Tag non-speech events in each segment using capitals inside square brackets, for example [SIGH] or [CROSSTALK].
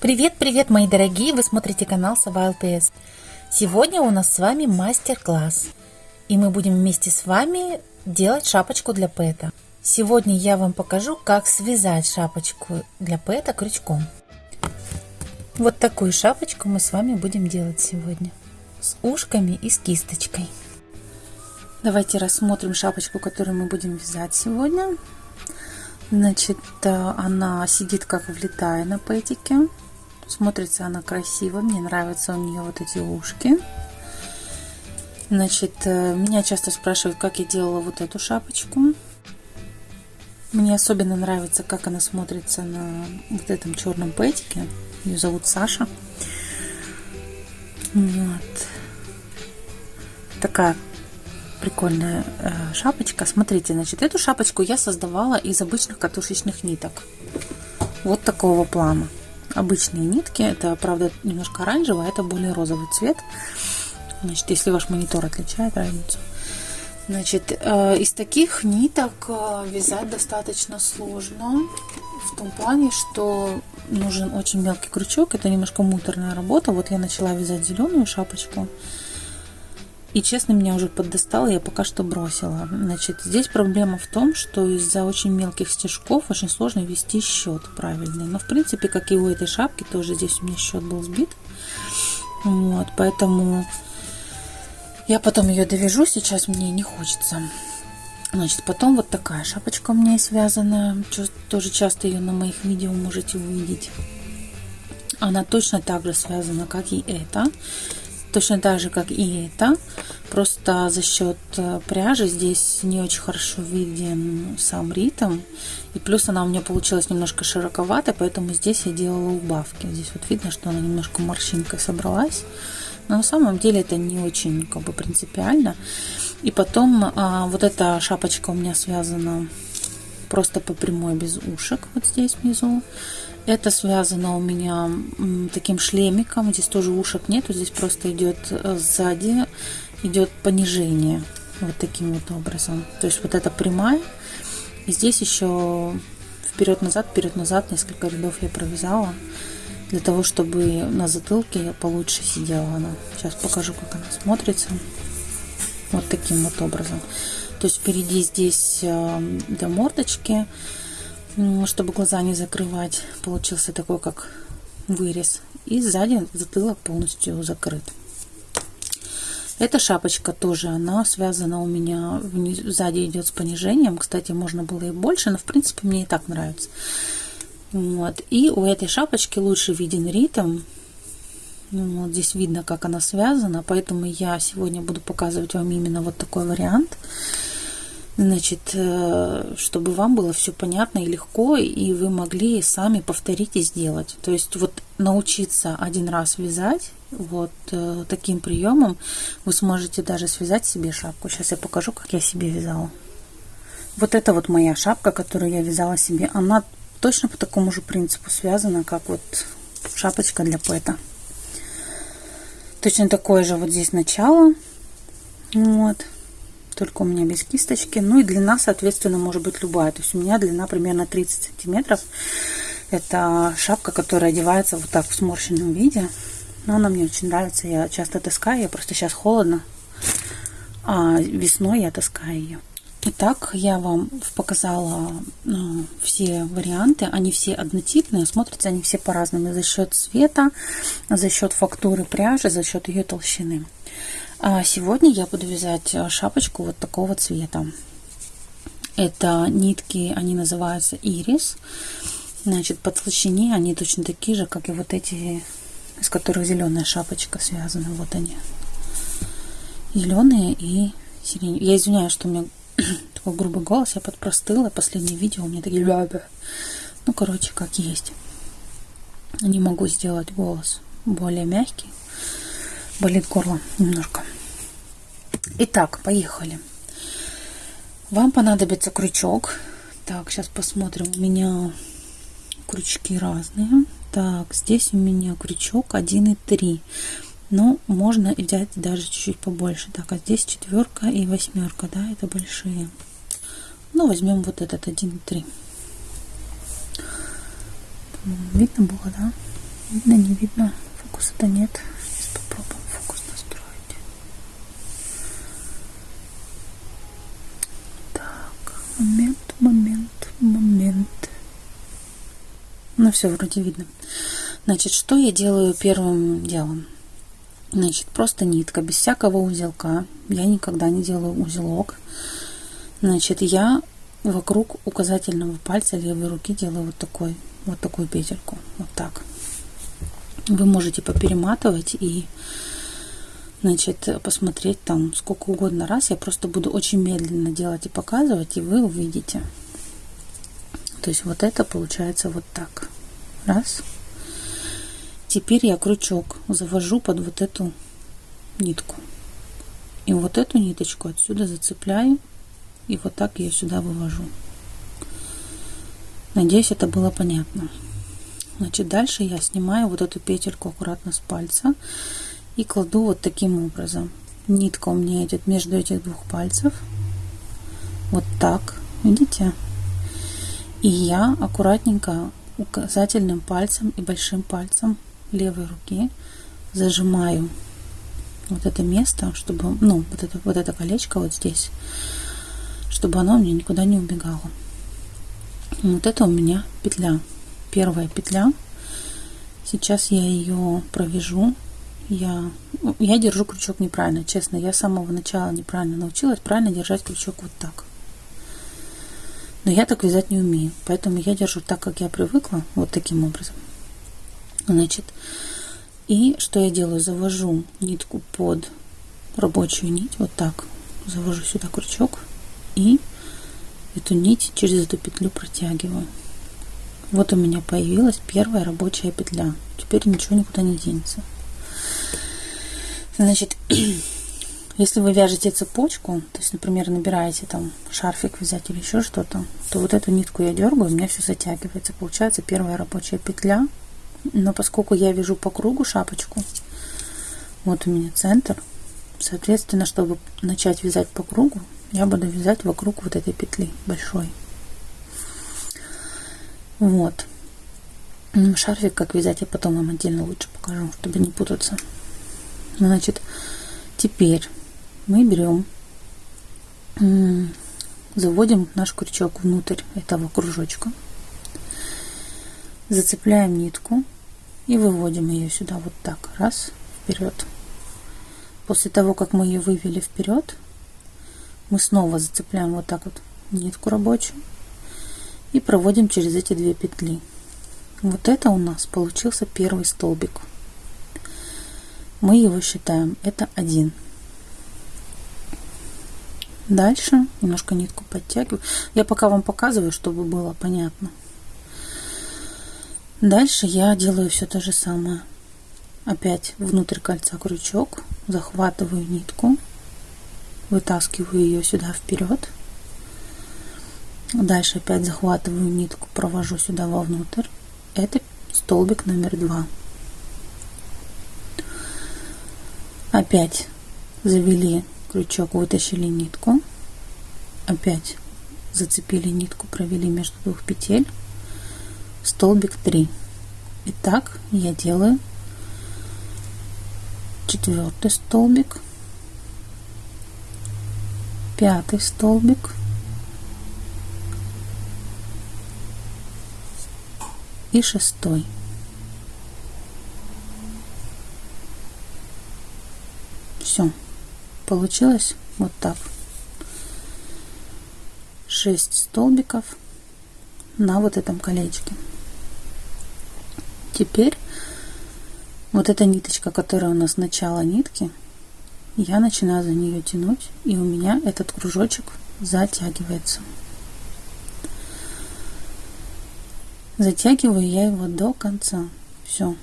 Привет-привет, мои дорогие! Вы смотрите канал Сова ЛПС. Сегодня у нас с вами мастер-класс. И мы будем вместе с вами делать шапочку для пэта. Сегодня я вам покажу, как связать шапочку для пэта крючком. Вот такую шапочку мы с вами будем делать сегодня. С ушками и с кисточкой. Давайте рассмотрим шапочку, которую мы будем вязать сегодня. Значит, э, она сидит как влетая на пэтике. Смотрится она красиво. Мне нравятся у нее вот эти ушки. Значит, э, меня часто спрашивают, как я делала вот эту шапочку. Мне особенно нравится, как она смотрится на вот этом черном пэтике. Ее зовут Саша. Вот. Такая прикольная э, шапочка. Смотрите, значит, эту шапочку я создавала из обычных катушечных ниток. Вот такого плана. Обычные нитки, это, правда, немножко оранжевый, а это более розовый цвет. Значит, если ваш монитор отличает разницу. Значит, э, из таких ниток э, вязать достаточно сложно. В том плане, что нужен очень мелкий крючок. Это немножко муторная работа. Вот я начала вязать зеленую шапочку. И честно, меня уже поддостало, я пока что бросила. Значит, здесь проблема в том, что из-за очень мелких стежков очень сложно вести счет правильный. Но, в принципе, как и у этой шапки, тоже здесь у меня счет был сбит. Вот, поэтому я потом ее довяжу, сейчас мне не хочется. Значит, потом вот такая шапочка у меня связана. Тоже часто ее на моих видео можете увидеть. Она точно так же связана, как и эта точно так же, как и это. Просто за счет э, пряжи здесь не очень хорошо виден сам ритм. И плюс она у меня получилась немножко широковатая, поэтому здесь я делала убавки. Здесь вот видно, что она немножко морщинкой собралась. Но на самом деле это не очень как бы принципиально. И потом а, вот эта шапочка у меня связана просто по прямой без ушек вот здесь внизу. Это связано у меня таким шлемиком. Здесь тоже ушек нету. Здесь просто идет э, сзади, идет понижение. Вот таким вот образом. То есть вот это прямая. И здесь еще вперед-назад, вперед-назад несколько рядов я провязала. Для того, чтобы на затылке получше сидела она. Сейчас покажу, как она смотрится. Вот таким вот образом. То есть впереди здесь э, до мордочки чтобы глаза не закрывать. Получился такой, как вырез. И сзади затылок полностью закрыт. Эта шапочка тоже, она связана у меня, сзади идет с понижением. Кстати, можно было и больше, но в принципе мне и так нравится. Вот. И у этой шапочки лучше виден ритм. Ну, вот здесь видно, как она связана, поэтому я сегодня буду показывать вам именно вот такой вариант. Значит, э, чтобы вам было все понятно и легко, и вы могли сами повторить и сделать. То есть вот научиться один раз вязать вот э, таким приемом, вы сможете даже связать себе шапку. Сейчас я покажу, как я себе вязала. Вот это вот моя шапка, которую я вязала себе. Она точно по такому же принципу связана, как вот шапочка для пэта. Точно такое же вот здесь начало. Вот только у меня без кисточки. Ну и длина, соответственно, может быть любая. То есть у меня длина примерно 30 сантиметров. Это шапка, которая одевается вот так в сморщенном виде. Но она мне очень нравится. Я часто таскаю. Я просто сейчас холодно. А весной я таскаю ее. Итак, я вам показала ну, все варианты. Они все однотипные, смотрятся они все по-разному за счет цвета, за счет фактуры пряжи, за счет ее толщины. А сегодня я буду вязать э, шапочку вот такого цвета. Это нитки, они называются ирис. Значит, по толщине они точно такие же, как и вот эти, из которых зеленая шапочка связана. Вот они. Зеленые и сиреневые. Я извиняюсь, что у меня [CLEARS THROAT] такой грубый голос, я подпростыла. Последнее видео у меня такие... Ну, короче, как есть. Не могу сделать голос более мягкий болит горло немножко. Итак, поехали. Вам понадобится крючок. Так, сейчас посмотрим. У меня крючки разные. Так, здесь у меня крючок 1,3. Но можно взять даже чуть-чуть побольше. Так, а здесь четверка и восьмерка, да, это большие. Ну, возьмем вот этот 1,3. Видно было, да? Видно, не видно. Фокуса-то нет. Сейчас попробуем фокус настроить. Так, момент, момент, момент. Ну все, вроде видно. Значит, что я делаю первым делом? Значит, просто нитка, без всякого узелка. Я никогда не делаю узелок. Значит, я вокруг указательного пальца левой руки делаю вот такой, вот такую петельку. Вот так. Вы можете поперематывать и значит, посмотреть там сколько угодно раз. Я просто буду очень медленно делать и показывать, и вы увидите. То есть вот это получается вот так. Раз. Теперь я крючок завожу под вот эту нитку. И вот эту ниточку отсюда зацепляю и вот так ее сюда вывожу. Надеюсь, это было понятно. Значит, дальше я снимаю вот эту петельку аккуратно с пальца и кладу вот таким образом. Нитка у меня идет между этих двух пальцев. Вот так, видите? И я аккуратненько указательным пальцем и большим пальцем левой руки зажимаю вот это место, чтобы, ну, вот это, вот это колечко вот здесь, чтобы оно мне никуда не убегало. Вот это у меня петля. Первая петля. Сейчас я ее провяжу. Я, я держу крючок неправильно, честно. Я с самого начала неправильно научилась правильно держать крючок вот так. Но я так вязать не умею. Поэтому я держу так, как я привыкла, вот таким образом. Значит, и что я делаю? Завожу нитку под рабочую нить, вот так. Завожу сюда крючок и эту нить через эту петлю протягиваю. Вот у меня появилась первая рабочая петля. Теперь ничего никуда не денется. Значит, [CLEARS THROAT] если вы вяжете цепочку, то есть, например, набираете там шарфик взять или еще что-то, то вот эту нитку я дергаю, у меня все затягивается. Получается первая рабочая петля. Но поскольку я вяжу по кругу шапочку, вот у меня центр, соответственно, чтобы начать вязать по кругу, я буду вязать вокруг вот этой петли большой. Вот. Шарфик как вязать я потом вам отдельно лучше покажу, чтобы не путаться. Значит, теперь мы берем, заводим наш крючок внутрь этого кружочка, зацепляем нитку и выводим ее сюда вот так, раз, вперед. После того, как мы ее вывели вперед, мы снова зацепляем вот так вот нитку рабочую и проводим через эти две петли. Вот это у нас получился первый столбик. Мы его считаем, это один. Дальше немножко нитку подтягиваю. Я пока вам показываю, чтобы было понятно. Дальше я делаю все то же самое. Опять внутрь кольца крючок, захватываю нитку, вытаскиваю ее сюда вперед Дальше опять захватываю нитку, провожу сюда вовнутрь. Это столбик номер два. Опять завели крючок, вытащили нитку. Опять зацепили нитку, провели между двух петель. Столбик 3. Итак, я делаю четвертый столбик, пятый столбик, и шестой. Все. Получилось вот так. шесть столбиков на вот этом колечке. Теперь вот эта ниточка, которая у нас начало нитки, я начинаю за нее тянуть, и у меня этот кружочек затягивается. Затягиваю я его до конца. Все.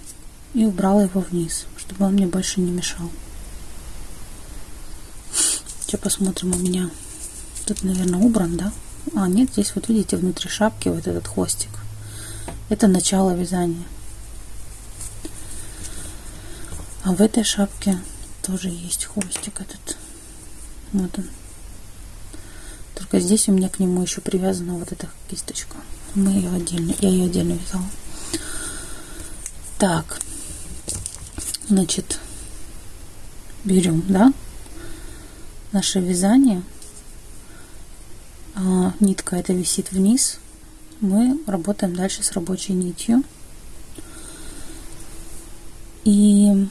И убрала его вниз, чтобы он мне больше не мешал. Сейчас посмотрим у меня. Тут, наверное, убран, да? А, нет, здесь вот видите внутри шапки вот этот хвостик. Это начало вязания. А в этой шапке тоже есть хвостик этот. Вот он. Только здесь у меня к нему еще привязана вот эта кисточка мы ее отдельно, я ее отдельно вязала. Так, значит, берем, да, наше вязание. А, нитка это висит вниз. Мы работаем дальше с рабочей нитью. И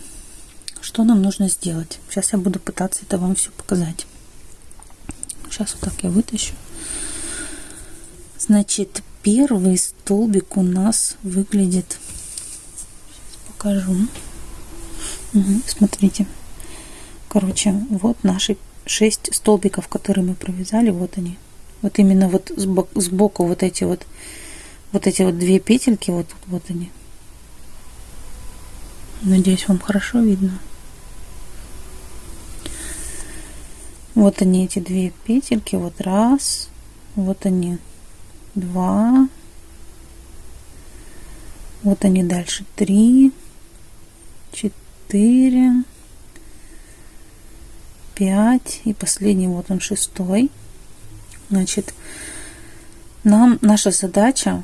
что нам нужно сделать? Сейчас я буду пытаться это вам все показать. Сейчас вот так я вытащу. Значит, первый столбик у нас выглядит... Сейчас покажу. Угу, смотрите. Короче, вот наши шесть столбиков, которые мы провязали. Вот они. Вот именно вот сбоку вот эти вот вот эти вот две петельки, вот, вот они. Надеюсь, вам хорошо видно. Вот они, эти две петельки. Вот раз. Вот они. Два. Вот они дальше. Три. Четыре. Пять. И последний, вот он, шестой. Значит, нам наша задача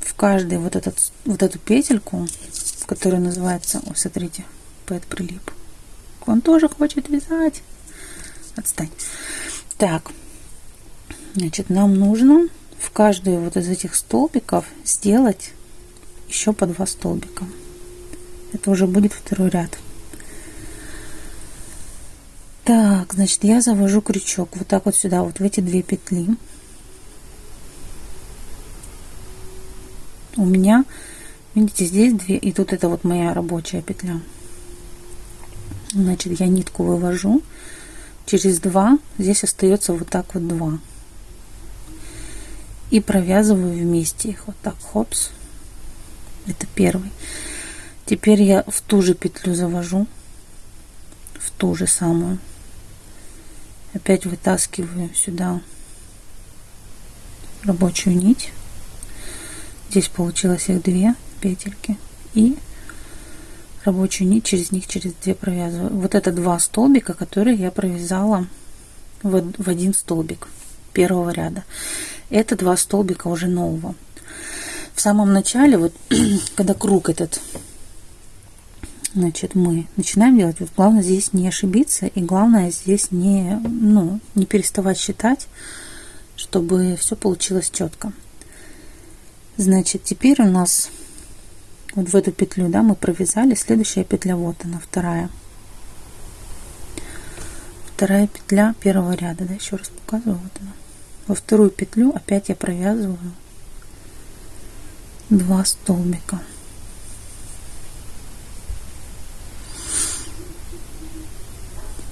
в каждый вот, этот, вот эту петельку, которая называется, ой, смотрите, Пэт прилип. Он тоже хочет вязать. Отстань. Так, значит, нам нужно в каждую вот из этих столбиков сделать еще по два столбика. Это уже будет второй ряд. Так, значит, я завожу крючок вот так вот сюда, вот в эти две петли. У меня, видите, здесь две, и тут это вот моя рабочая петля. Значит, я нитку вывожу через два, здесь остается вот так вот два. И провязываю вместе их вот так, хопс. Это первый. Теперь я в ту же петлю завожу, в ту же самую. Опять вытаскиваю сюда рабочую нить. Здесь получилось их две петельки. И рабочую нить через них через две провязываю. Вот это два столбика, которые я провязала в, один столбик первого ряда. Это два столбика уже нового. В самом начале, вот [CLEARS THROAT] когда круг этот значит, мы начинаем делать, вот главное здесь не ошибиться, и главное здесь не, ну, не переставать считать, чтобы все получилось четко. Значит, теперь у нас вот в эту петлю, да, мы провязали, следующая петля, вот она, вторая. Вторая петля первого ряда, да, еще раз показываю, вот она. Во вторую петлю опять я провязываю два столбика.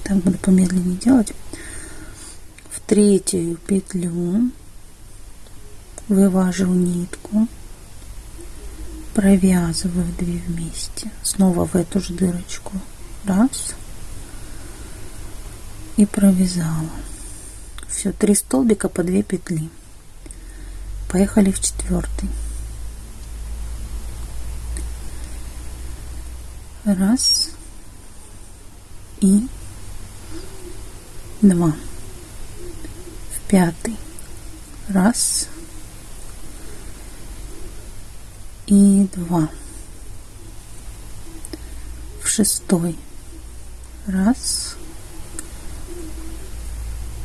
Так буду помедленнее делать. В третью петлю вывожу нитку, провязываю две вместе, снова в эту же дырочку, раз, и провязала. Все, три столбика по две петли. Поехали в четвертый. Раз и два. В пятый. Раз и два. В шестой. Раз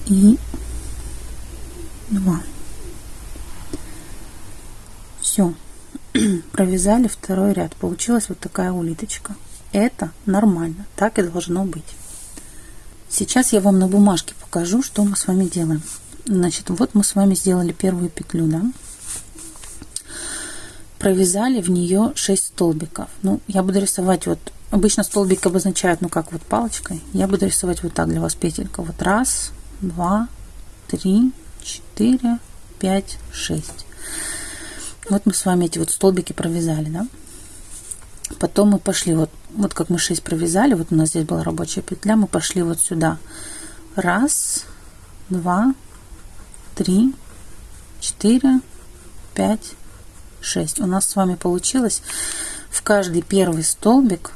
и два. Все. [CLEARS THROAT] Провязали второй ряд. Получилась вот такая улиточка. Это нормально. Так и должно быть. Сейчас я вам на бумажке покажу, что мы с вами делаем. Значит, вот мы с вами сделали первую петлю, да? провязали в нее 6 столбиков. Ну, я буду рисовать вот, обычно столбик обозначают, ну, как вот палочкой. Я буду рисовать вот так для вас петелька. Вот раз, два, три, четыре, пять, шесть. Вот мы с вами эти вот столбики провязали, да? Потом мы пошли, вот, вот как мы 6 провязали, вот у нас здесь была рабочая петля, мы пошли вот сюда. Раз, два, три, четыре, пять, 6. У нас с вами получилось в каждый первый столбик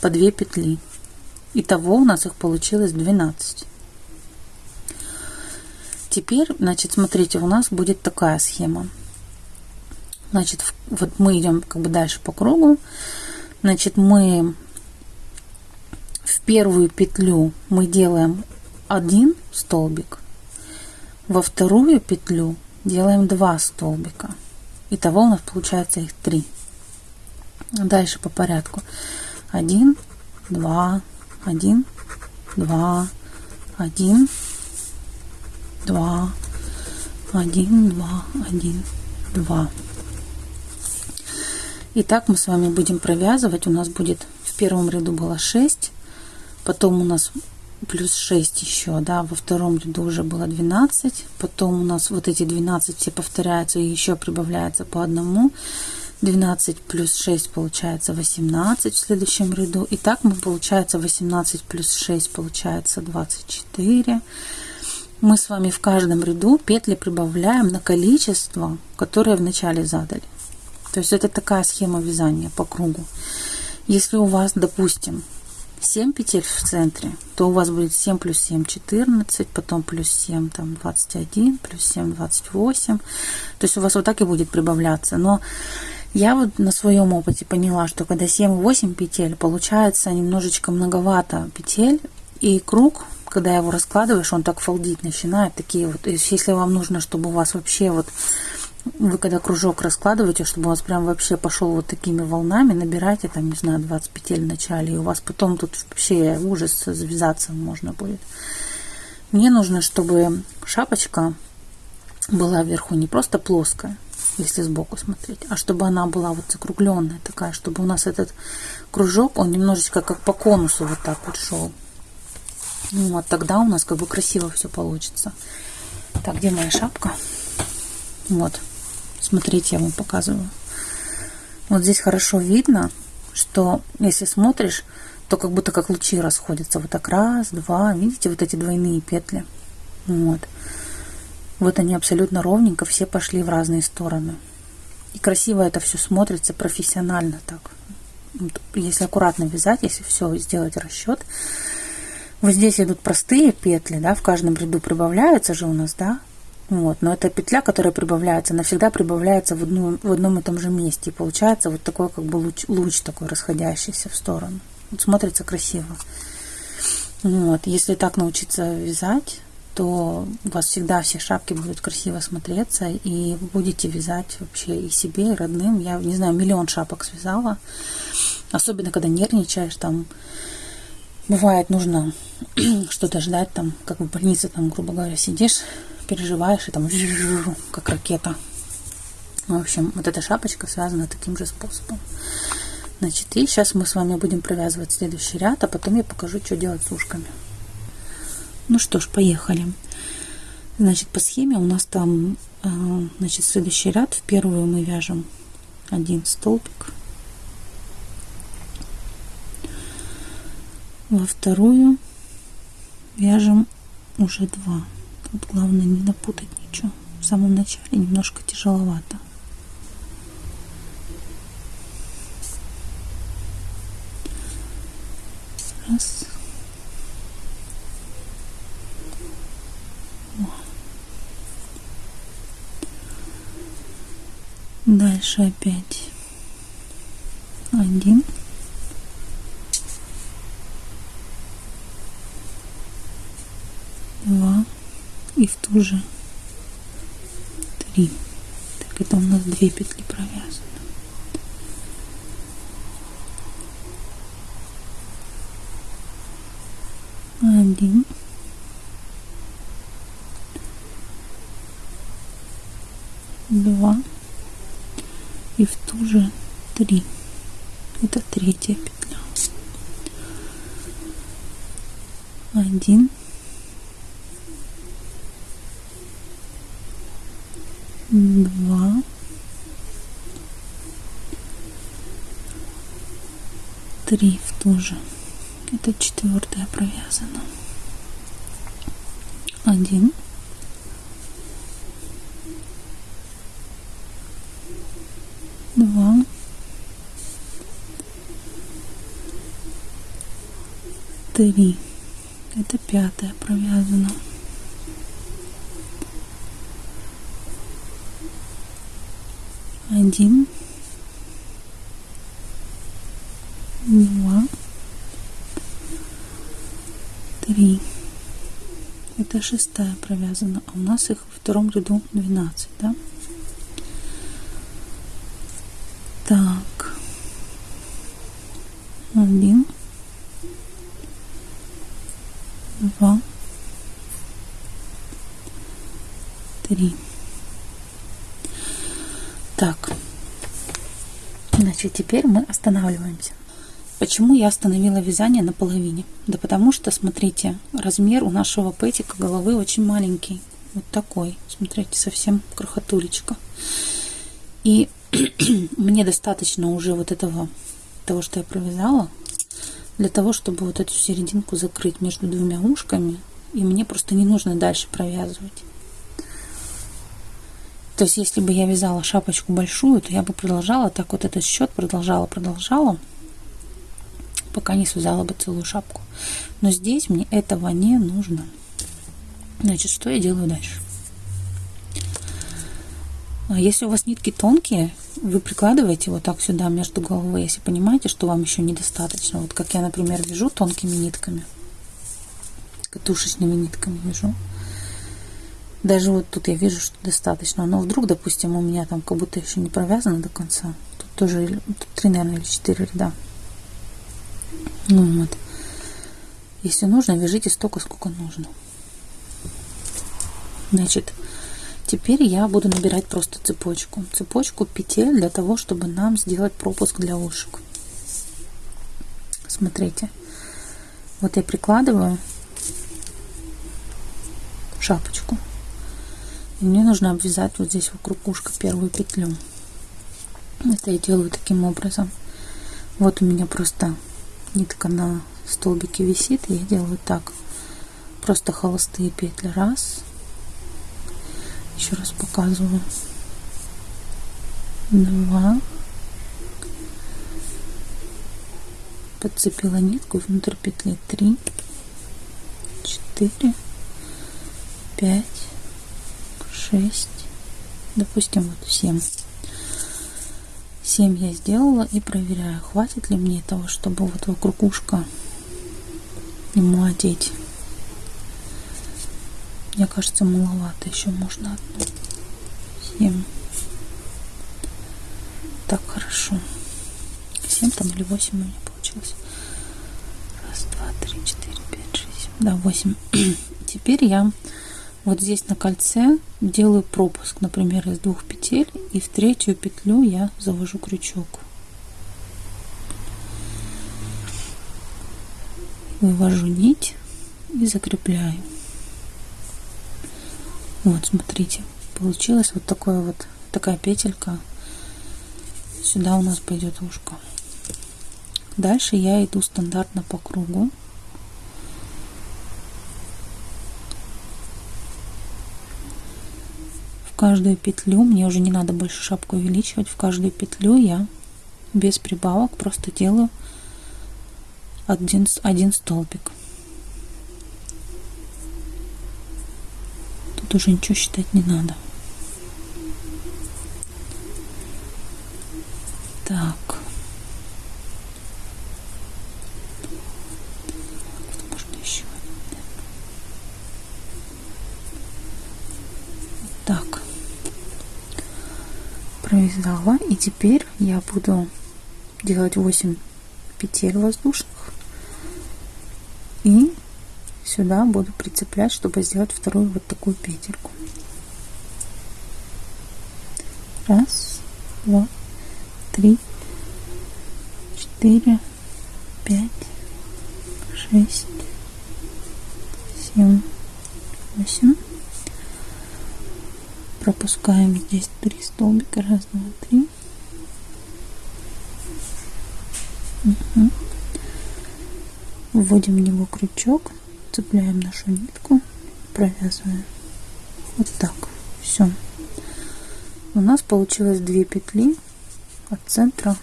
по 2 петли. Итого у нас их получилось 12. Теперь, значит, смотрите, у нас будет такая схема. Значит, вот мы идем как бы дальше по кругу. Значит, мы в первую петлю мы делаем один столбик, во вторую петлю делаем два столбика. Итого у нас получается их три. Дальше по порядку. Один, два, один, два, один, два, один, два, один, два. Итак, мы с вами будем провязывать. У нас будет в первом ряду было 6, потом у нас плюс 6 еще, да, во втором ряду уже было 12, потом у нас вот эти 12 все повторяются и еще прибавляется по одному. 12 плюс 6 получается 18 в следующем ряду. И так мы получается 18 плюс 6 получается 24. Мы с вами в каждом ряду петли прибавляем на количество, которое вначале задали. То есть это такая схема вязания по кругу. Если у вас, допустим, 7 петель в центре, то у вас будет 7 плюс 7 14, потом плюс 7 там 21, плюс 7 28. То есть у вас вот так и будет прибавляться. Но я вот на своем опыте поняла, что когда 7-8 петель, получается немножечко многовато петель, и круг, когда его раскладываешь, он так фалдить начинает, такие вот, если вам нужно, чтобы у вас вообще вот вы когда кружок раскладываете, чтобы у вас прям вообще пошел вот такими волнами, набирайте там, не знаю, 20 петель в начале, и у вас потом тут вообще ужас завязаться можно будет. Мне нужно, чтобы шапочка была вверху не просто плоская, если сбоку смотреть, а чтобы она была вот закругленная такая, чтобы у нас этот кружок, он немножечко как по конусу вот так вот шел. Ну, вот тогда у нас как бы красиво все получится. Так, где моя шапка? Вот. Смотрите, я вам показываю. Вот здесь хорошо видно, что если смотришь, то как будто как лучи расходятся. Вот так раз, два. Видите, вот эти двойные петли. Вот. Вот они абсолютно ровненько все пошли в разные стороны. И красиво это все смотрится, профессионально так. Если аккуратно вязать, если все сделать расчет. Вот здесь идут простые петли, да, в каждом ряду прибавляются же у нас, да, вот, но эта петля, которая прибавляется, навсегда прибавляется в, одну, в одном и том же месте. И получается вот такой как бы луч, луч такой расходящийся в сторону. Вот смотрится красиво. Вот, если так научиться вязать, то у вас всегда все шапки будут красиво смотреться, и будете вязать вообще и себе, и родным. Я, не знаю, миллион шапок связала. Особенно, когда нервничаешь, там, бывает, нужно [CLEARS THROAT] что-то ждать, там, как в больнице, там, грубо говоря, сидишь, переживаешь, и там [LAUGHS] как ракета. В общем, вот эта шапочка связана таким же способом. Значит, и сейчас мы с вами будем провязывать следующий ряд, а потом я покажу, что делать с ушками. Ну что ж, поехали. Значит, по схеме у нас там, э, значит, следующий ряд. В первую мы вяжем один столбик. Во вторую вяжем уже два. Тут главное не напутать ничего. В самом начале немножко тяжеловато. Раз. Дальше опять один. Два и в ту же три. Так это у нас две петли провязаны. Один. Два. И в ту же три. Это третья петля. Один. два, три в ту же. Это четвертая провязана. Один. Два. Три. Это пятая провязана. один, два, три. Это шестая провязана, а у нас их во втором ряду 12, да? Так. Один. Два. Три. Так. Значит, теперь мы останавливаемся. Почему я остановила вязание на половине? Да потому что, смотрите, размер у нашего пэтика головы очень маленький. Вот такой. Смотрите, совсем крохотулечка. И [CLEARS THROAT] мне достаточно уже вот этого, того, что я провязала, для того, чтобы вот эту серединку закрыть между двумя ушками. И мне просто не нужно дальше провязывать. То есть, если бы я вязала шапочку большую, то я бы продолжала так вот этот счет, продолжала, продолжала пока не связала бы целую шапку. Но здесь мне этого не нужно. Значит, что я делаю дальше? А если у вас нитки тонкие, вы прикладываете вот так сюда между головой, если понимаете, что вам еще недостаточно. Вот как я, например, вяжу тонкими нитками, катушечными нитками вяжу. Даже вот тут я вижу, что достаточно. Но вдруг, допустим, у меня там как будто еще не провязано до конца. Тут тоже тут три, наверное, или четыре ряда. Ну вот. Если нужно, вяжите столько, сколько нужно. Значит, теперь я буду набирать просто цепочку. Цепочку петель для того, чтобы нам сделать пропуск для ушек. Смотрите. Вот я прикладываю шапочку. И мне нужно обвязать вот здесь вокруг ушка первую петлю. Это я делаю таким образом. Вот у меня просто нитка на столбике висит, я делаю так. Просто холостые петли. Раз. Еще раз показываю. Два. Подцепила нитку внутрь петли. Три. Четыре. Пять. Шесть. Допустим, вот семь. 7 я сделала и проверяю, хватит ли мне того, чтобы вот вокруг ушка ему одеть. Мне кажется, маловато. Еще можно одну. 7. Так, хорошо. 7 там или 8 у меня получилось. Раз, два, три, четыре, пять, шесть. Да, 8. [CLEARS THROAT] Теперь я вот здесь на кольце делаю пропуск, например, из двух петель, и в третью петлю я завожу крючок. Вывожу нить и закрепляю. Вот, смотрите, получилось вот такое вот такая петелька. Сюда у нас пойдет ушко. Дальше я иду стандартно по кругу. Каждую петлю, мне уже не надо больше шапку увеличивать, в каждую петлю я без прибавок просто делаю один, один столбик. Тут уже ничего считать не надо. Так. Провязала и теперь я буду делать 8 петель воздушных. И сюда буду прицеплять чтобы сделать вторую вот такую петельку. Раз два три четыре пять шесть семь восемь пропускаем здесь три столбика. Раз два три. Угу. вводим в него крючок цепляем нашу нитку провязываем. Вот так. Все у нас получилось две петли от центра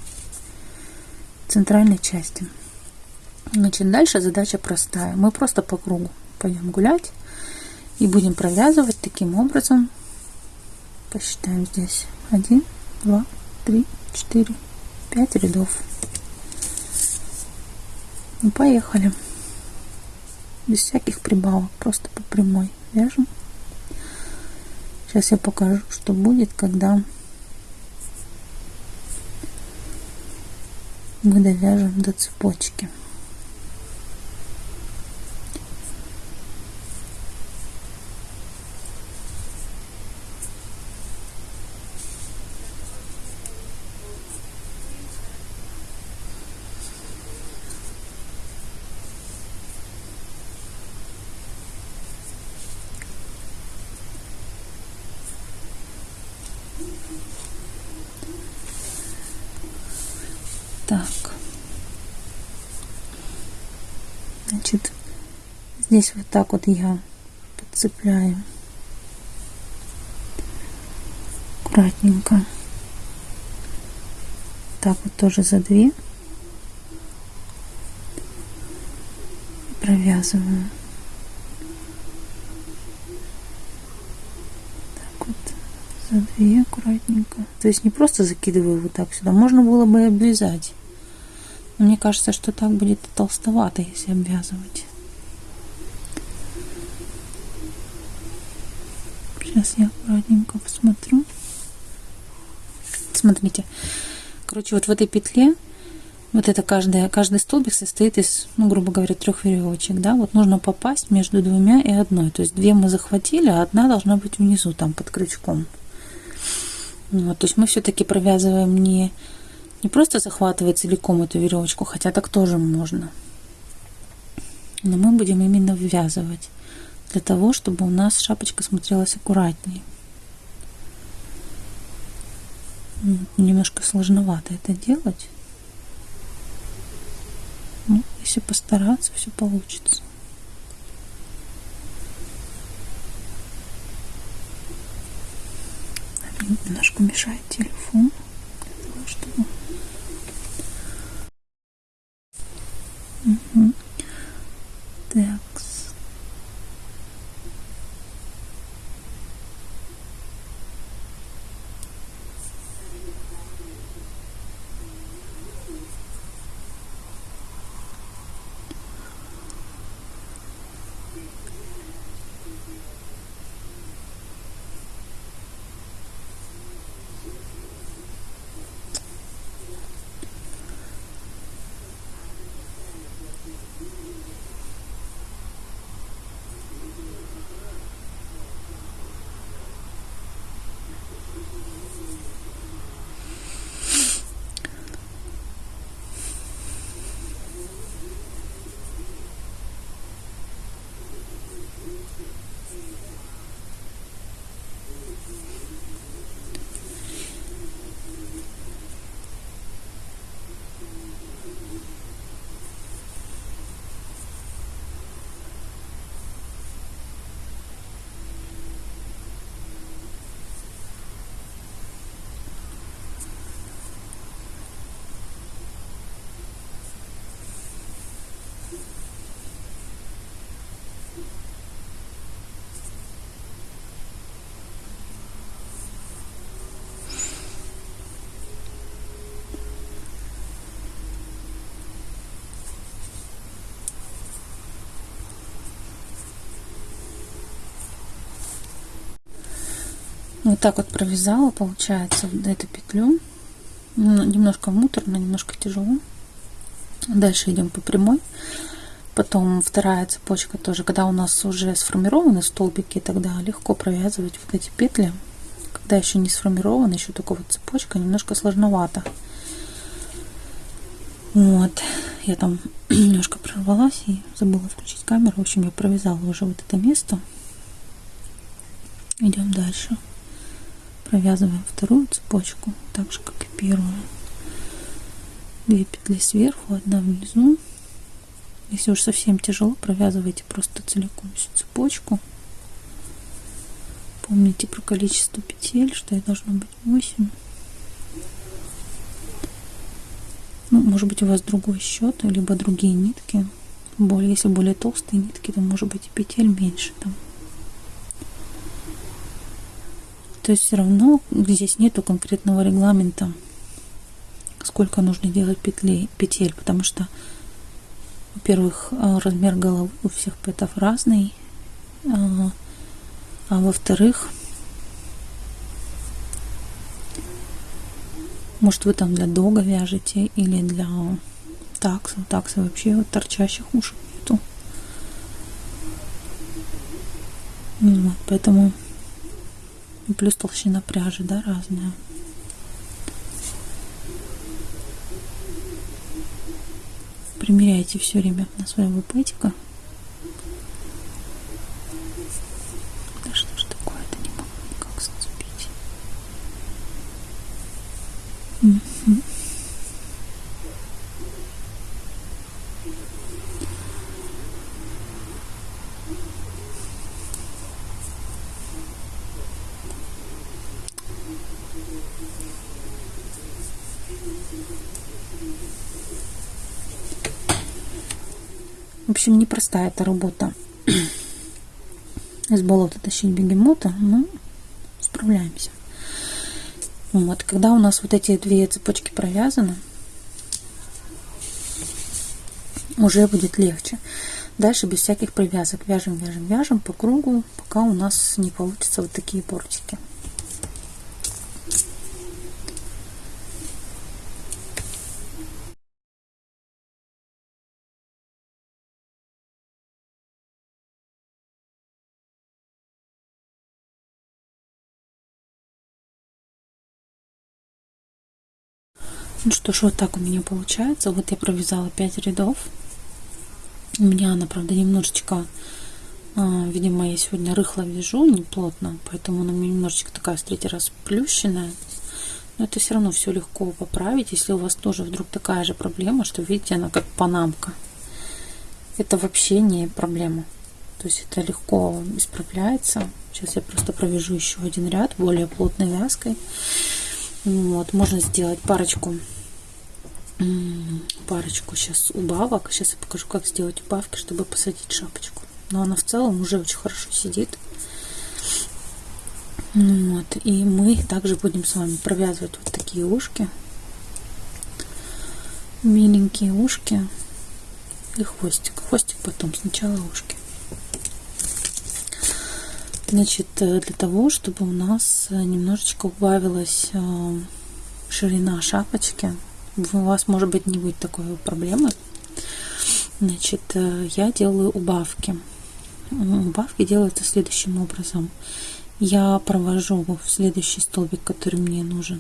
центральной части. Значит дальше задача простая. Мы просто по кругу пойдем гулять и будем провязывать таким образом посчитаем здесь 1 два, три, четыре, пять рядов. Ну, поехали. Без всяких прибавок, просто по прямой вяжем. Сейчас я покажу, что будет, когда мы довяжем до цепочки. Так. Значит, здесь вот так вот я подцепляю аккуратненько. Так вот тоже за две провязываю. Так вот за две аккуратненько. То есть не просто закидываю вот так сюда. Можно было бы и обвязать. Но мне кажется, что так будет толстовато, если обвязывать. Сейчас я аккуратненько посмотрю. Смотрите. Короче, вот в этой петле вот это каждая, каждый столбик состоит из, ну, грубо говоря, трех веревочек, да, вот нужно попасть между двумя и одной, то есть две мы захватили, а одна должна быть внизу, там, под крючком. Вот, то есть мы все-таки провязываем не не просто захватывать целиком эту веревочку, хотя так тоже можно. Но мы будем именно ввязывать для того, чтобы у нас шапочка смотрелась аккуратнее. Немножко сложновато это делать. Ну, если постараться, все получится. Немножко мешает телефон. Для того, чтобы Угу. Так. Вот так вот провязала, получается, вот эту петлю. Ну, немножко муторно, немножко тяжело. Дальше идем по прямой. Потом вторая цепочка тоже, когда у нас уже сформированы столбики, тогда легко провязывать вот эти петли. Когда еще не сформирована, еще только вот цепочка, немножко сложновато. Вот, я там [CLEARS THROAT] немножко прорвалась и забыла включить камеру. В общем, я провязала уже вот это место. Идем дальше провязываем вторую цепочку так же как и первую. Две петли сверху одна внизу. Если уж совсем тяжело провязывайте просто целиком всю цепочку. Помните про количество петель что их должно быть 8 ну, может быть у вас другой счет либо другие нитки. Более если более толстые нитки то может быть и петель меньше там То есть все равно здесь нету конкретного регламента, сколько нужно делать петли, петель, потому что, во-первых, э, размер головы у всех пэтов разный, а, а во-вторых, может вы там для дога вяжете или для такса. Такса вообще вот торчащих ушек нету. Вот, поэтому плюс толщина пряжи, да, разная. Примеряйте все время на своего пэтика. Да что ж такое-то, не могу никак зацепить. Угу. В общем, непростая эта работа. Из болота тащить бегемота, но справляемся. Вот, когда у нас вот эти две цепочки провязаны, уже будет легче. Дальше без всяких привязок вяжем, вяжем, вяжем по кругу, пока у нас не получится вот такие бортики. Что ж, вот так у меня получается. Вот я провязала 5 рядов. У меня она, правда, немножечко, а, видимо, я сегодня рыхло вяжу, не плотно, поэтому она у меня немножечко такая в третий раз плющенная. Но это все равно все легко поправить, если у вас тоже вдруг такая же проблема, что, видите, она как панамка. Это вообще не проблема. То есть это легко исправляется. Сейчас я просто провяжу еще один ряд более плотной вязкой. Вот, можно сделать парочку парочку сейчас убавок. Сейчас я покажу, как сделать убавки, чтобы посадить шапочку. Но она в целом уже очень хорошо сидит. Вот. И мы также будем с вами провязывать вот такие ушки. Миленькие ушки и хвостик. Хвостик потом, сначала ушки. Значит, э, для того, чтобы у нас э, немножечко убавилась э, ширина шапочки, у вас, может быть, не будет такой проблемы. Значит, я делаю убавки. Убавки делаются следующим образом. Я провожу в следующий столбик, который мне нужен,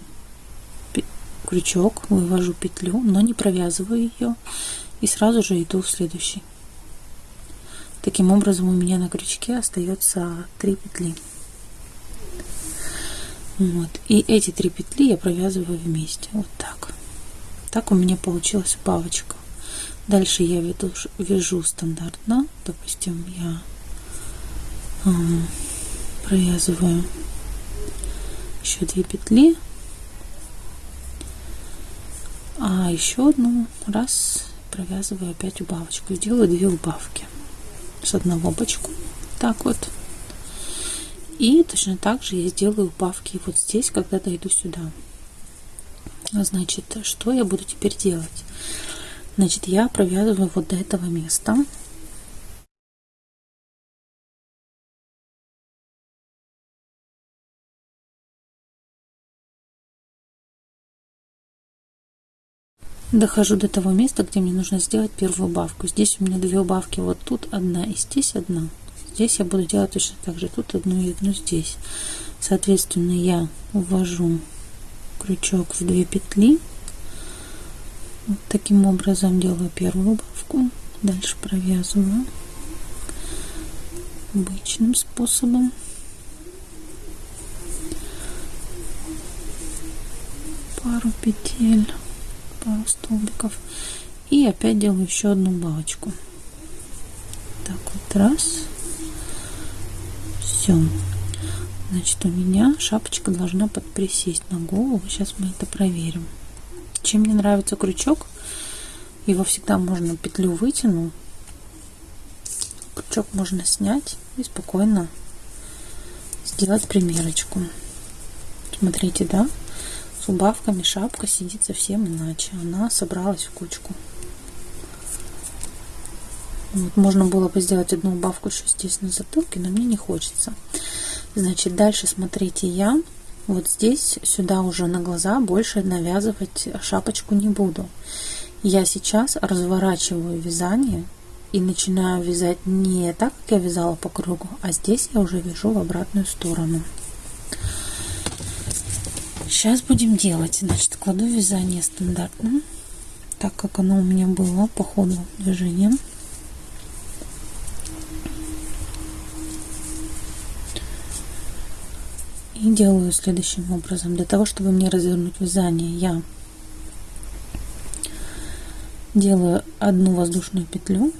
крючок, вывожу петлю, но не провязываю ее и сразу же иду в следующий. Таким образом у меня на крючке остается 3 петли. Вот. И эти три петли я провязываю вместе. Вот так. Так у меня получилась бабочка. Дальше я веду, вяжу стандартно. Допустим, я э, провязываю еще две петли. А еще одну раз провязываю опять убавочку. Делаю две убавки с одного бочку. Так вот. И точно так же я сделаю убавки вот здесь, когда дойду сюда. Значит, что я буду теперь делать? Значит, я провязываю вот до этого места. Дохожу до того места, где мне нужно сделать первую убавку. Здесь у меня две убавки, вот тут одна и здесь одна. Здесь я буду делать точно так же, тут одну и одну здесь. Соответственно, я увожу крючок в две петли. Вот таким образом делаю первую убавку. Дальше провязываю обычным способом. Пару петель пару столбиков и опять делаю еще одну балочку так вот раз все значит у меня шапочка должна подприсесть на голову сейчас мы это проверим чем мне нравится крючок его всегда можно петлю вытянул крючок можно снять и спокойно сделать примерочку Смотрите, да? С убавками шапка сидит совсем иначе. Она собралась в кучку. Вот, можно было бы сделать одну убавку еще здесь на затылке, но мне не хочется. Значит, дальше смотрите, я вот здесь сюда уже на глаза больше навязывать шапочку не буду. Я сейчас разворачиваю вязание и начинаю вязать не так, как я вязала по кругу, а здесь я уже вяжу в обратную сторону. Сейчас будем делать. Значит, кладу вязание стандартно, так как оно у меня было по ходу движения. И делаю следующим образом. Для того, чтобы мне развернуть вязание, я делаю одну воздушную петлю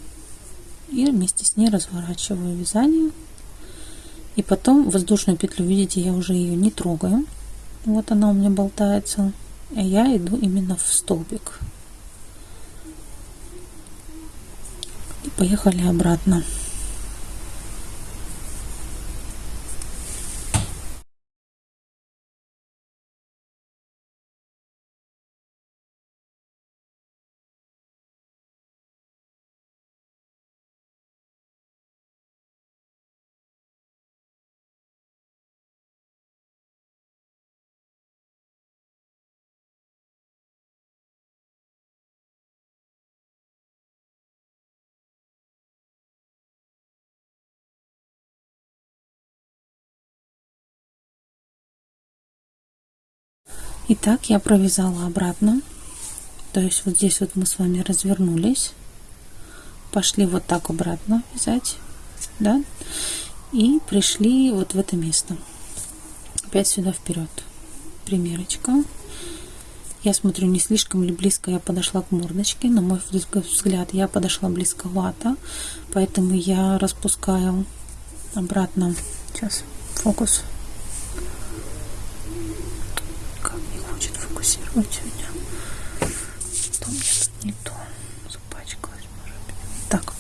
и вместе с ней разворачиваю вязание. И потом воздушную петлю, видите, я уже ее не трогаю. Вот она у меня болтается. А я иду именно в столбик. И поехали обратно. Итак, я провязала обратно. То есть вот здесь вот мы с вами развернулись. Пошли вот так обратно вязать. Да? И пришли вот в это место. Опять сюда вперед. Примерочка. Я смотрю, не слишком ли близко я подошла к мордочке. На мой взгляд, я подошла близковато. Поэтому я распускаю обратно. Сейчас, фокус. Фокусировать сегодня. То мне тут не то. Запачкалась, может быть. Так.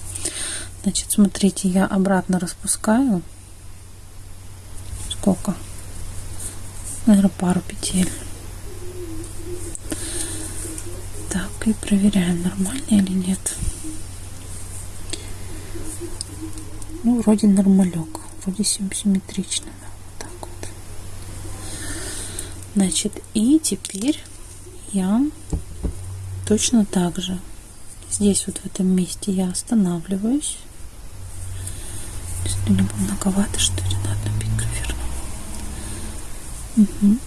Значит, смотрите, я обратно распускаю. Сколько? Наверное, пару петель. Так, и проверяем, нормально или нет. Ну, вроде нормалек. Вроде симметрично. Значит, и теперь я точно так же здесь вот в этом месте я останавливаюсь. Либо многовато, что ли, на одну петлю верну. Угу.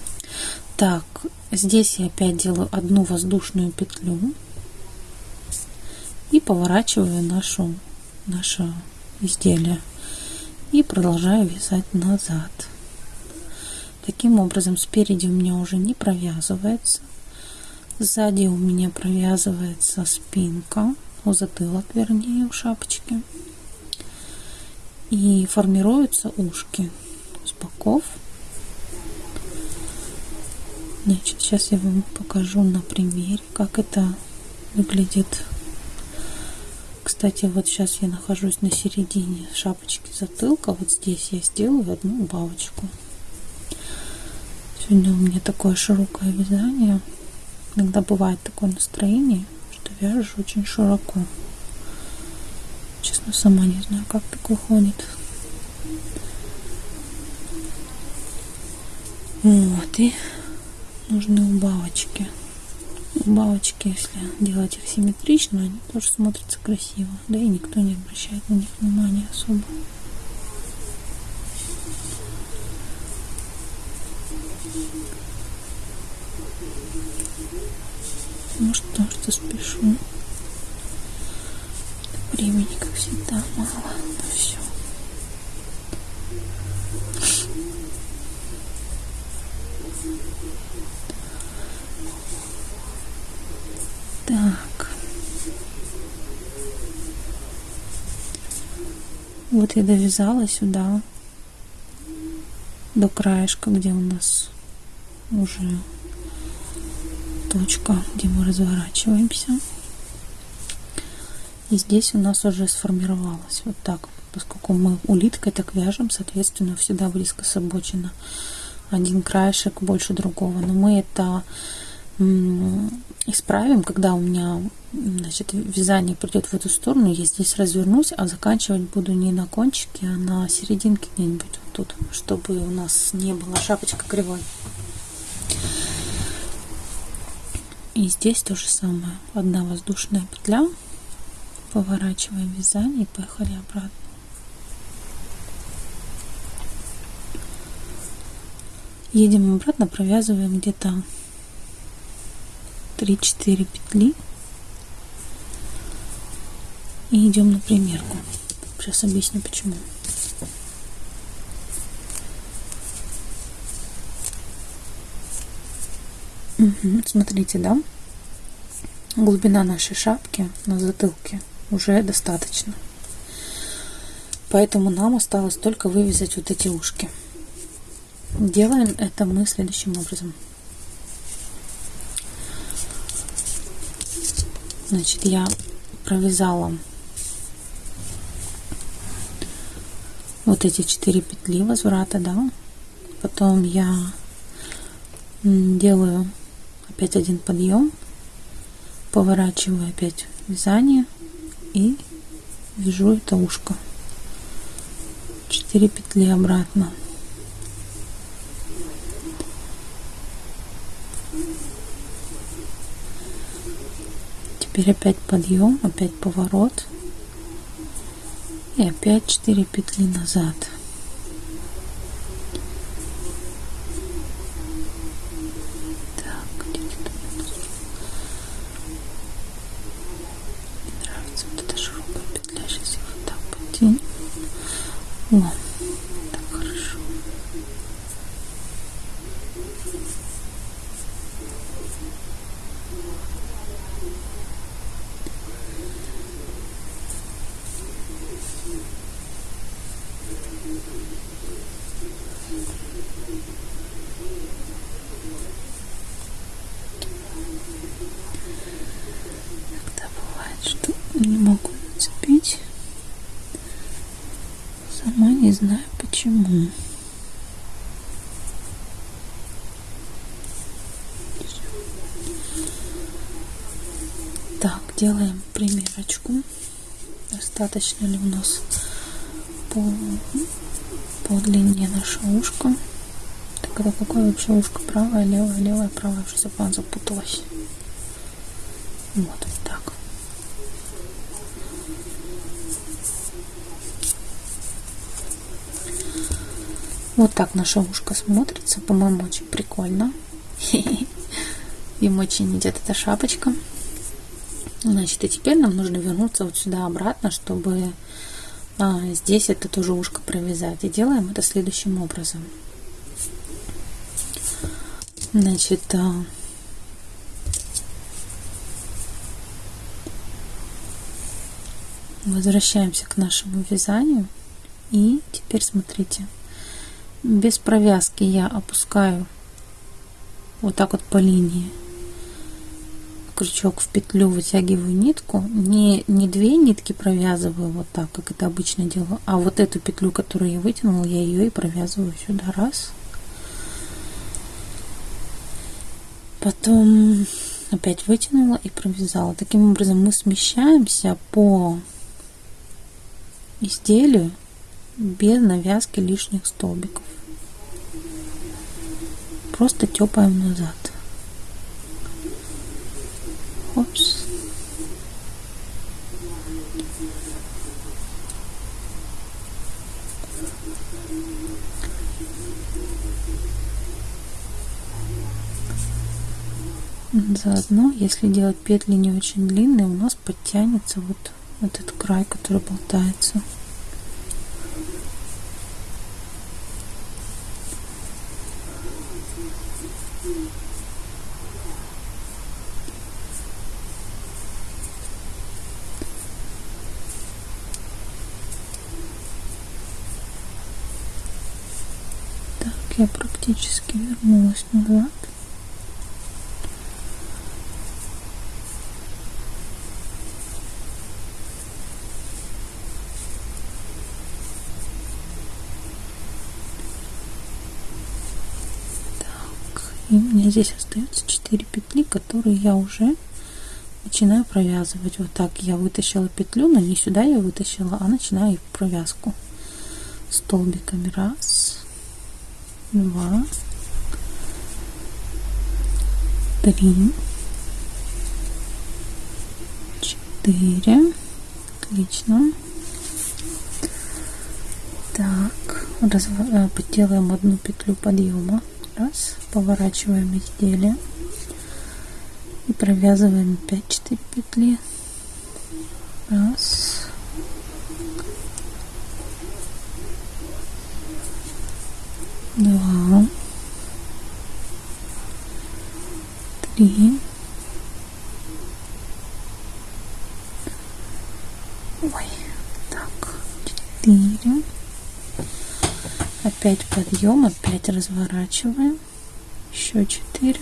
Так, здесь я опять делаю одну воздушную петлю и поворачиваю нашу, наше изделие и продолжаю вязать назад. Таким образом, спереди у меня уже не провязывается. Сзади у меня провязывается спинка, у затылок, вернее, у шапочки. И формируются ушки с боков. Значит, сейчас я вам покажу на примере, как это выглядит. Кстати, вот сейчас я нахожусь на середине шапочки затылка. Вот здесь я сделаю одну убавочку. Сегодня у меня такое широкое вязание. Иногда бывает такое настроение, что вяжешь очень широко. Честно, сама не знаю, как так выходит. Вот, и нужны убавочки. Убавочки, если делать их симметрично, они тоже смотрятся красиво. Да и никто не обращает на них внимания особо. Ну что, что спешу. Времени, как всегда, мало на все. Так. Вот я довязала сюда до краешка, где у нас уже точка, где мы разворачиваемся. И здесь у нас уже сформировалось вот так, поскольку мы улиткой так вяжем, соответственно, всегда близко с обочина один краешек больше другого. Но мы это исправим, когда у меня значит, вязание придет в эту сторону. Я здесь развернусь, а заканчивать буду не на кончике, а на серединке где-нибудь вот тут, чтобы у нас не была шапочка кривой. И здесь то же самое. Одна воздушная петля. Поворачиваем вязание и поехали обратно. Едем обратно, провязываем где-то 3-4 петли. И идем на примерку. Сейчас объясню почему. Угу, смотрите, да? Глубина нашей шапки на затылке уже достаточно. Поэтому нам осталось только вывязать вот эти ушки. Делаем это мы следующим образом. Значит, я провязала вот эти четыре петли возврата, да. Потом я делаю опять один подъем, поворачиваю опять вязание и вяжу это ушко. 4 петли обратно. Теперь опять подъем, опять поворот. И опять 4 петли назад. не могу нацепить. Сама не знаю почему. Так, делаем примерочку. Достаточно ли у нас по, по длине наше ушко. Так, это какое вообще ушко? Правое, левое, левое, правое. Уже запуталась. Вот. Вот так наше ушко смотрится, по-моему, очень прикольно. [LAUGHS] Им очень идет эта шапочка. Значит, и теперь нам нужно вернуться вот сюда обратно, чтобы а, здесь это тоже ушко провязать. И делаем это следующим образом. Значит, а, возвращаемся к нашему вязанию. И теперь смотрите, без провязки я опускаю вот так вот по линии крючок в петлю вытягиваю нитку. Не не две нитки провязываю вот так как это обычно делаю а вот эту петлю которую я вытянула я ее и провязываю сюда. Раз. Потом опять вытянула и провязала. Таким образом мы смещаемся по изделию без навязки лишних столбиков. Просто тепаем назад. Опс. Заодно, если делать петли не очень длинные, у нас подтянется вот этот край, который болтается. я практически вернулась назад. И у меня здесь остается 4 петли, которые я уже начинаю провязывать. Вот так я вытащила петлю, но не сюда я вытащила, а начинаю провязку столбиками. Раз, два, три, четыре. Отлично. Так, разв... Э, делаем одну петлю подъема. Раз, поворачиваем изделие и провязываем 5-4 петли. Раз, два, три, ой, так, четыре, опять подъем, опять разворачиваем, еще четыре,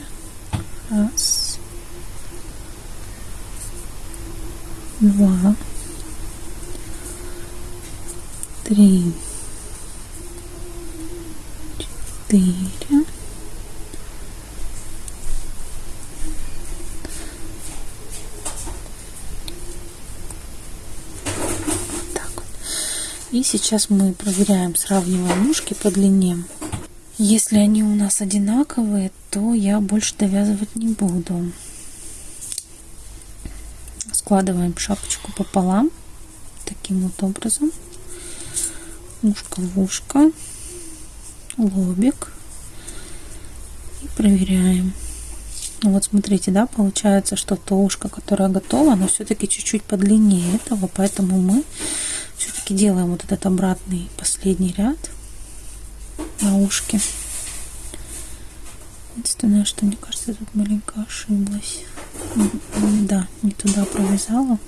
раз, два, три, четыре, И сейчас мы проверяем, сравниваем ножки по длине. Если они у нас одинаковые, то я больше довязывать не буду. Складываем шапочку пополам, таким вот образом. Ушко в ушко, лобик. И проверяем. Вот смотрите, да, получается, что то ушко, которое готово, оно все-таки чуть-чуть подлиннее этого, поэтому мы все-таки делаем вот этот обратный последний ряд на ушке. Единственное, что мне кажется, я тут маленько ошиблась. Да, не туда провязала.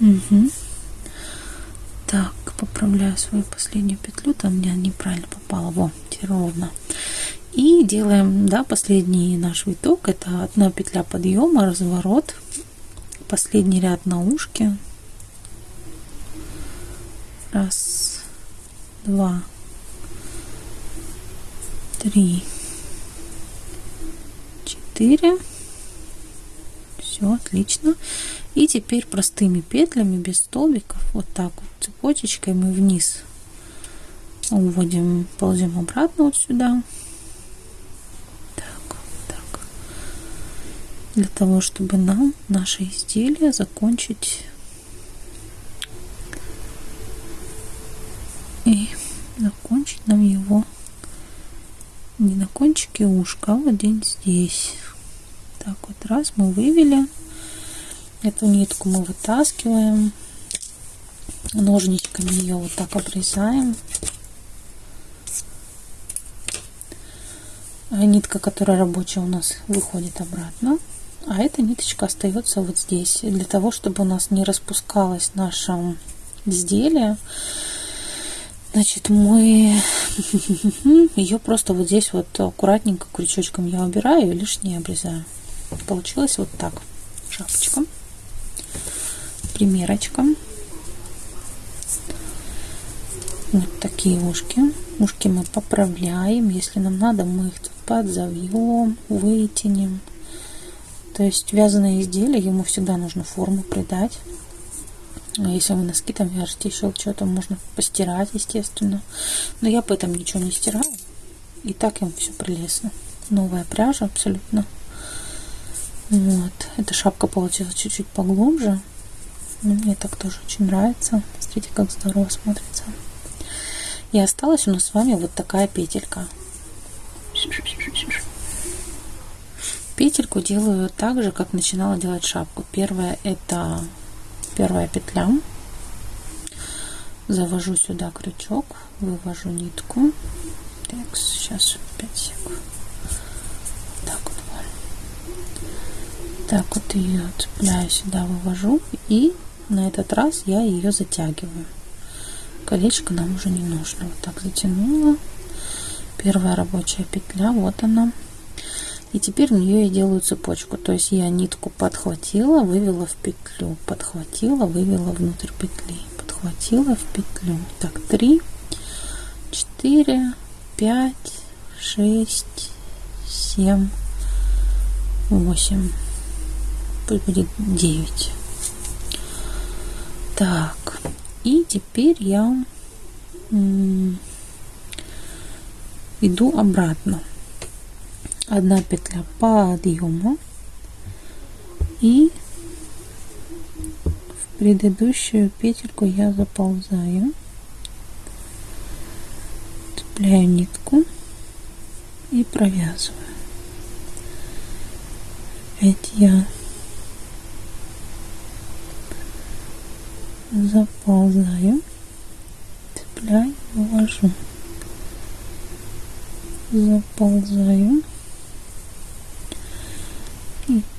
Угу. Так, поправляю свою последнюю петлю. Там меня неправильно попало. Во, теперь ровно. И делаем, да, последний наш виток. Это одна петля подъема, разворот. Последний ряд на ушке. Раз, два, три, четыре. Все, отлично. И теперь простыми петлями, без столбиков, вот так вот цепочечкой мы вниз уводим, ползем обратно вот сюда. Для того, чтобы нам наше изделие закончить и закончить нам его не на кончике ушка, а вот здесь здесь. Так вот, раз мы вывели. Эту нитку мы вытаскиваем. Ножничками ее вот так обрезаем. А нитка, которая рабочая у нас, выходит обратно. А эта ниточка остается вот здесь, для того, чтобы у нас не распускалось наше изделие. Значит, мы [LAUGHS] ее просто вот здесь вот аккуратненько крючочком я убираю и лишнее обрезаю. Получилось вот так. Шапочка. Примерочка. Вот такие ушки. Ушки мы поправляем. Если нам надо, мы их подзовьем, вытянем. То есть вязаное изделие, ему всегда нужно форму придать. А если вы носки там вяжете, еще что-то можно постирать, естественно. Но я об этом ничего не стираю. И так им все прелестно. Новая пряжа абсолютно. Вот. Эта шапка получилась чуть-чуть поглубже. Но мне так тоже очень нравится. Смотрите, как здорово смотрится. И осталась у нас с вами вот такая петелька. Петельку делаю так же, как начинала делать шапку. Первая это первая петля. Завожу сюда крючок, вывожу нитку. Так, сейчас 5 секунд. Так вот. Так вот ее цепляю сюда, вывожу. И на этот раз я ее затягиваю. Колечко нам уже не нужно. Вот так затянула. Первая рабочая петля, вот она. И теперь в нее я делаю цепочку. То есть я нитку подхватила, вывела в петлю, подхватила, вывела внутрь петли, хватило в петлю. Так, три, четыре, пять, шесть, семь, восемь. Пусть будет девять. Так, и теперь я иду обратно. Одна петля подъема. И в предыдущую петельку я заползаю, цепляю нитку и провязываю. Опять я заползаю, цепляю, вывожу, заползаю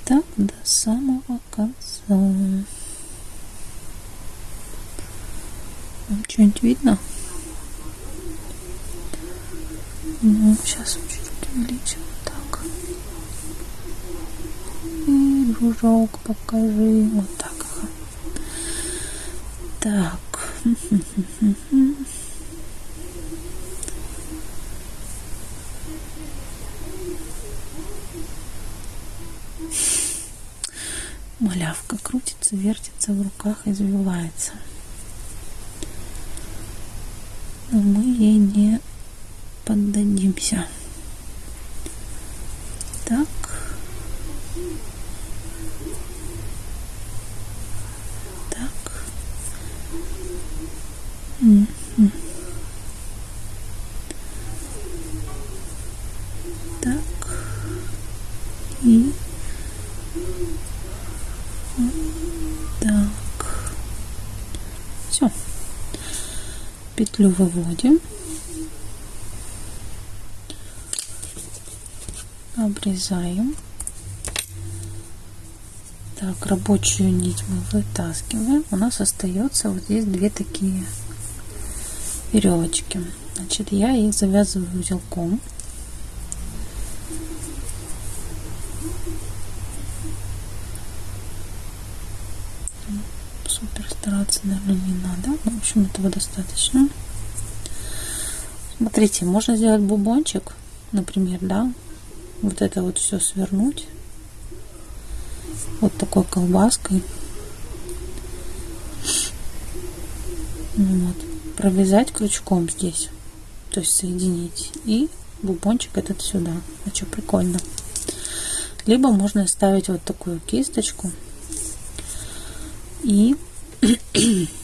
так до самого конца. Что-нибудь видно? Ну, сейчас чуть-чуть увеличим. Так. И дружок покажи. Вот так. Так. [LAUGHS] вертится в руках, извивается. Но мы ей не поддадимся. Так. Так. Так. И так. Все. Петлю выводим. Обрезаем. Так, рабочую нить мы вытаскиваем. У нас остается вот здесь две такие веревочки. Значит, я их завязываю узелком. Супер стараться, наверное, не надо. В общем, этого достаточно. Смотрите, можно сделать бубончик, например, да, вот это вот все свернуть вот такой колбаской. Вот провязать крючком здесь, то есть соединить, и бубончик этот сюда. А что, прикольно. Либо можно ставить вот такую кисточку, и [CLEARS THROAT]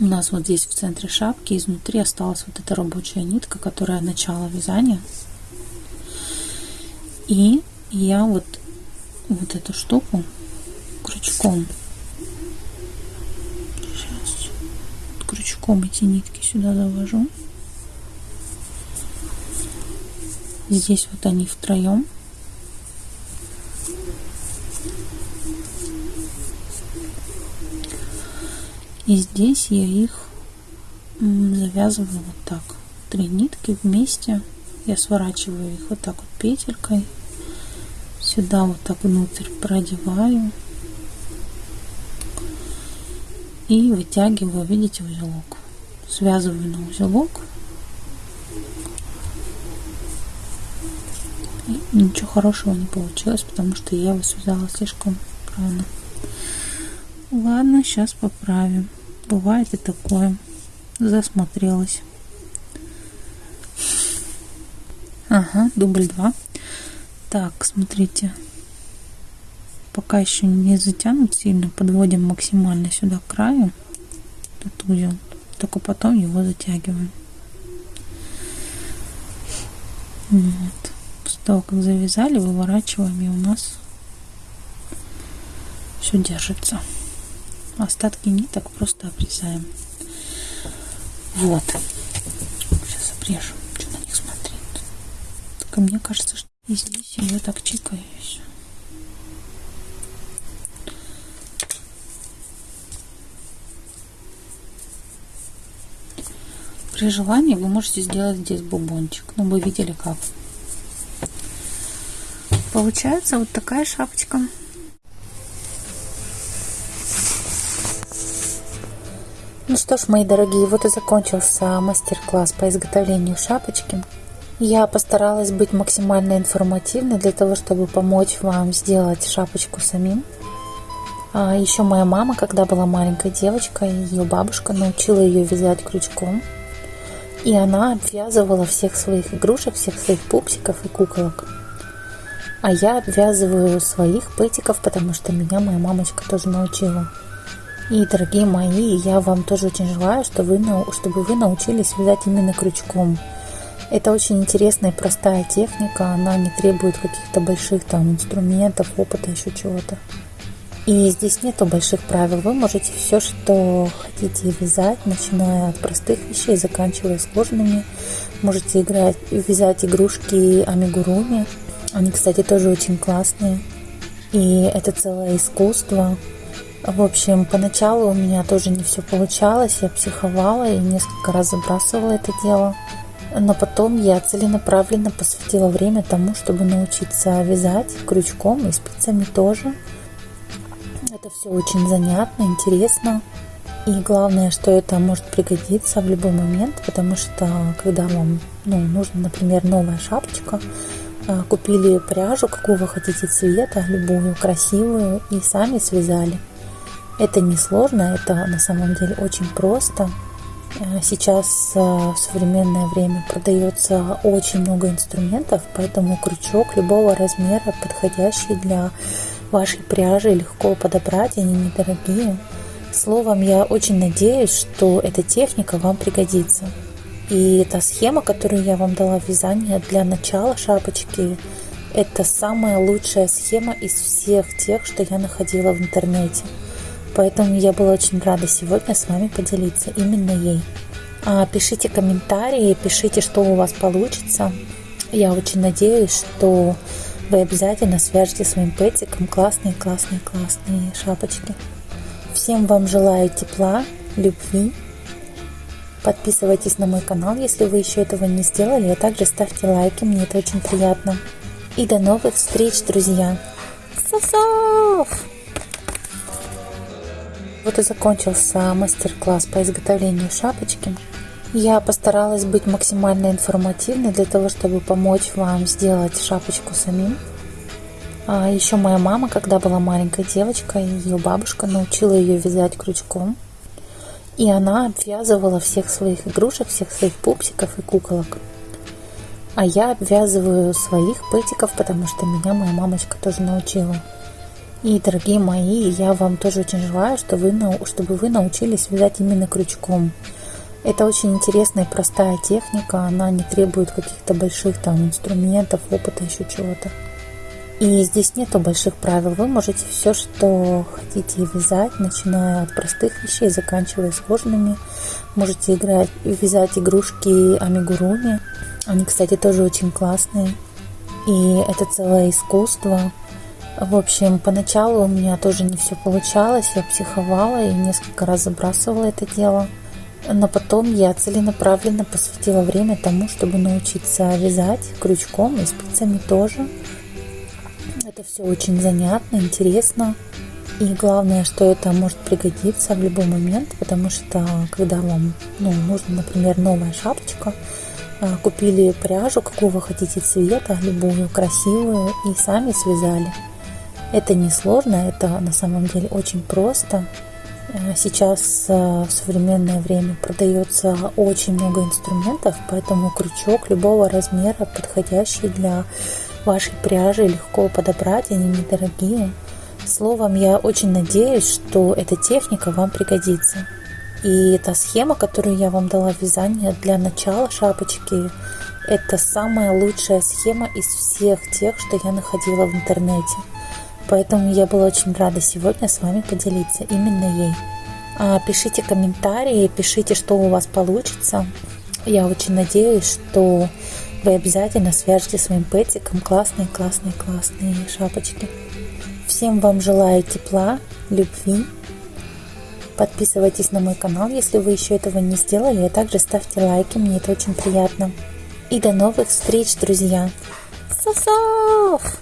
у нас вот здесь в центре шапки изнутри осталась вот эта рабочая нитка, которая начало вязания. И я вот, вот эту штуку крючком крючком эти нитки сюда завожу. Здесь вот они втроем. И здесь я их завязываю вот так. Три нитки вместе. Я сворачиваю их вот так вот петелькой. Сюда вот так внутрь продеваю и вытягиваю, видите, узелок. Связываю на узелок. И ничего хорошего не получилось, потому что я его связала слишком рано. Ладно, сейчас поправим. Бывает и такое. Засмотрелась. Ага, дубль 2. Так, смотрите пока еще не затянут сильно, подводим максимально сюда к краю этот узел, только потом его затягиваем. Вот. После того, как завязали, выворачиваем, и у нас все держится. Остатки ниток просто обрезаем. Вот. Сейчас обрежу. Что на них смотреть? Только мне кажется, что и здесь ее так чикаю. При желании вы можете сделать здесь бубончик. Ну, вы видели как. Получается вот такая шапочка. Ну что ж, мои дорогие, вот и закончился мастер-класс по изготовлению шапочки. Я постаралась быть максимально информативной для того, чтобы помочь вам сделать шапочку самим. А еще моя мама, когда была маленькой девочкой, ее бабушка научила ее вязать крючком. И она обвязывала всех своих игрушек, всех своих пупсиков и куколок. А я обвязываю своих пэтиков, потому что меня моя мамочка тоже научила. И, дорогие мои, я вам тоже очень желаю, чтобы вы, чтобы вы научились вязать именно крючком. Это очень интересная и простая техника, она не требует каких-то больших там инструментов, опыта, еще чего-то. И здесь нету больших правил. Вы можете все, что хотите вязать, начиная от простых вещей, заканчивая сложными. Можете играть, вязать игрушки амигуруми. Они, кстати, тоже очень классные. И это целое искусство. В общем, поначалу у меня тоже не все получалось. Я психовала и несколько раз забрасывала это дело. Но потом я целенаправленно посвятила время тому, чтобы научиться вязать крючком и спицами тоже. Это все очень занятно, интересно. И главное, что это может пригодиться в любой момент, потому что когда вам ну, нужна, например, новая шапочка, а, купили пряжу, вы хотите цвета, любую, красивую, и сами связали. Это не сложно, это на самом деле очень просто. А, сейчас а, в современное время продается очень много инструментов, поэтому крючок любого размера, подходящий для вашей пряжи легко подобрать, они недорогие. Словом, я очень надеюсь, что эта техника вам пригодится. И та схема, которую я вам дала в вязании для начала шапочки, это самая лучшая схема из всех тех, что я находила в интернете. Поэтому я была очень рада сегодня с вами поделиться именно ей. А, пишите комментарии, пишите, что у вас получится. Я очень надеюсь, что вы обязательно свяжете своим пэтиком классные, классные, классные шапочки. Всем вам желаю тепла, любви. Подписывайтесь на мой канал, если вы еще этого не сделали, а также ставьте лайки, мне это очень приятно. И до новых встреч, друзья! Сосов! Вот и закончился мастер-класс по изготовлению шапочки. Я постаралась быть максимально информативной для того, чтобы помочь вам сделать шапочку самим. А еще моя мама, когда была маленькой девочкой, ее бабушка научила ее вязать крючком. И она обвязывала всех своих игрушек, всех своих пупсиков и куколок. А я обвязываю своих пэтиков, потому что меня моя мамочка тоже научила. И, дорогие мои, я вам тоже очень желаю, чтобы вы, чтобы вы научились вязать именно крючком. Это очень интересная и простая техника, она не требует каких-то больших там инструментов, опыта, еще чего-то. И здесь нету больших правил. Вы можете все, что хотите вязать, начиная от простых вещей, заканчивая сложными. Можете играть, вязать игрушки амигуруми. Они, кстати, тоже очень классные. И это целое искусство. В общем, поначалу у меня тоже не все получалось. Я психовала и несколько раз забрасывала это дело. Но потом я целенаправленно посвятила время тому, чтобы научиться вязать крючком и спицами тоже. Это все очень занятно, интересно. И главное, что это может пригодиться в любой момент, потому что когда вам ну, нужна, например, новая шапочка, а, купили пряжу, вы хотите цвета, любую, красивую, и сами связали. Это не сложно, это на самом деле очень просто. Э, сейчас э, в современное время продается очень много инструментов, поэтому крючок любого размера, подходящий для вашей пряжи, легко подобрать, они недорогие. Словом, я очень надеюсь, что эта техника вам пригодится. И та схема, которую я вам дала в вязании для начала шапочки, это самая лучшая схема из всех тех, что я находила в интернете. Поэтому я была очень рада сегодня с вами поделиться именно ей. А, пишите комментарии, пишите, что у вас получится. Я очень надеюсь, что вы обязательно свяжете своим пэтиком классные, классные, классные шапочки. Всем вам желаю тепла, любви. Подписывайтесь на мой канал, если вы еще этого не сделали, а также ставьте лайки, мне это очень приятно. И до новых встреч, друзья! Сосов!